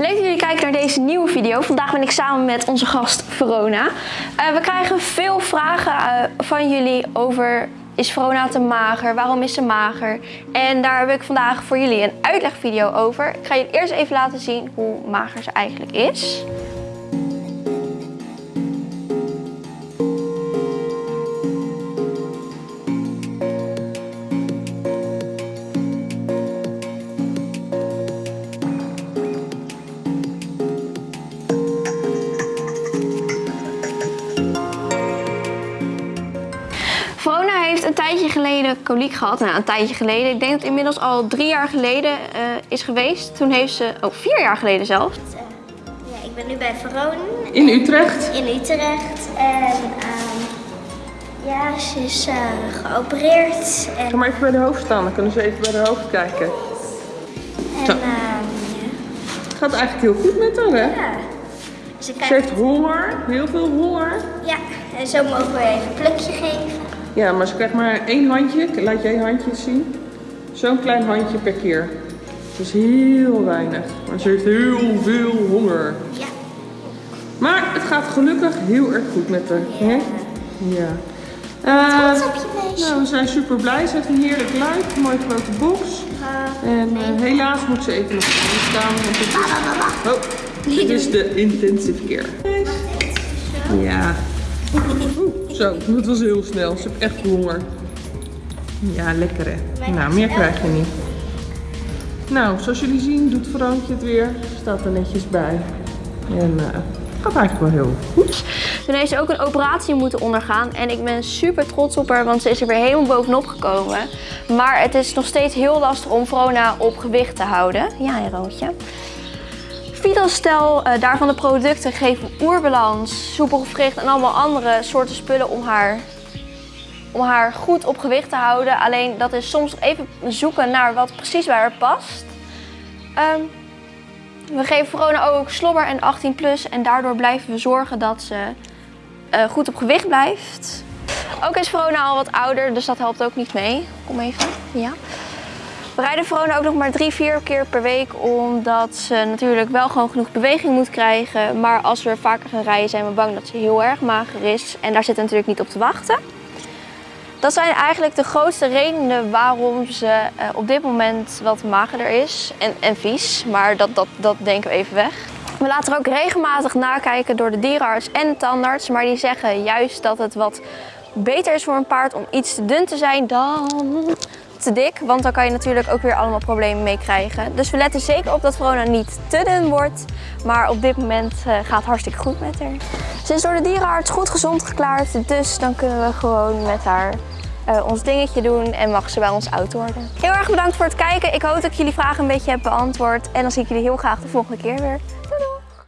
Leuk dat jullie kijken naar deze nieuwe video. Vandaag ben ik samen met onze gast Verona. Eh, we krijgen veel vragen eh, van jullie over is Verona te mager? Waarom is ze mager? En daar heb ik vandaag voor jullie een uitlegvideo over. Ik ga jullie eerst even laten zien hoe mager ze eigenlijk is. Verona heeft een tijdje geleden koliek gehad. Nou, een tijdje geleden. Ik denk dat het inmiddels al drie jaar geleden eh, is geweest. Toen heeft ze, oh vier jaar geleden zelfs. Ja, ik ben nu bij Veronen In Utrecht. in Utrecht. En ehm, ja, ze is eh, geopereerd. En, Ga maar even bij de hoofd staan, dan kunnen ze even bij de hoofd kijken. en ehm, Het gaat eigenlijk heel goed met haar, hè? ja. Ze Ze krijgt, heeft honger, heel veel honger. ja, en zo mogen we even een plukje geven. Ja, maar ze krijgt maar één handje. Laat jij handjes zien. Zo'n klein handje per keer. Dat is heel weinig. Maar ze heeft heel veel honger. Ja, Maar het gaat gelukkig heel erg goed met haar. Hè? Ja. Trots op je meisje. nou, we zijn super blij. Ze heeft een heerlijk luik, een mooie grote box. En eh, helaas moet ze even nog staan. Want het is, oh, dit is de intensive care. Ja. Oeh, zo, dat was heel snel. Ze heeft echt honger. Ja, lekker hè. Nou, meer krijg je niet. Nou, zoals jullie zien doet Veroontje het weer. Staat er netjes bij. En eh, het gaat eigenlijk wel heel goed. Toen heeft ze ook een operatie moeten ondergaan. En ik ben super trots op haar, want ze is er weer helemaal bovenop gekomen. Maar het is nog steeds heel lastig om Verona op gewicht te houden. Ja, Roontje. Vitostel, uh, daarvan de producten geven oerbalans, soepel gewricht en allemaal andere soorten spullen om haar, om haar goed op gewicht te houden. Alleen dat is soms even zoeken naar wat precies bij haar past. Ehm, we geven Verona ook slobber en 18 plus en daardoor blijven we zorgen dat ze eh, goed op gewicht blijft. Ook is Verona al wat ouder, dus dat helpt ook niet mee. Kom even, ja. We rijden Verona ook nog maar drie, vier keer per week, omdat ze natuurlijk wel gewoon genoeg beweging moet krijgen. Maar als we vaker gaan rijden zijn we bang dat ze heel erg mager is en daar zit we natuurlijk niet op te wachten. Dat zijn eigenlijk de grootste redenen waarom ze eh, op dit moment wat magerder is en, en vies. Maar dat, dat, dat denken we even weg. We laten er ook regelmatig nakijken door de dierenarts en de tandarts. Maar die zeggen juist dat het wat beter is voor een paard om iets te dun te zijn dan te dik. Want dan kan je natuurlijk ook weer allemaal problemen mee krijgen. Dus we letten zeker op dat Verona niet te dun wordt. Maar op dit moment uh, gaat het hartstikke goed met haar. Ze is door de dierenarts goed gezond geklaard. Dus dan kunnen we gewoon met haar uh, ons dingetje doen en mag ze bij ons oud worden. Heel erg bedankt voor het kijken. Ik hoop dat ik jullie vragen een beetje heb beantwoord. En dan zie ik jullie heel graag de volgende keer weer. Doei!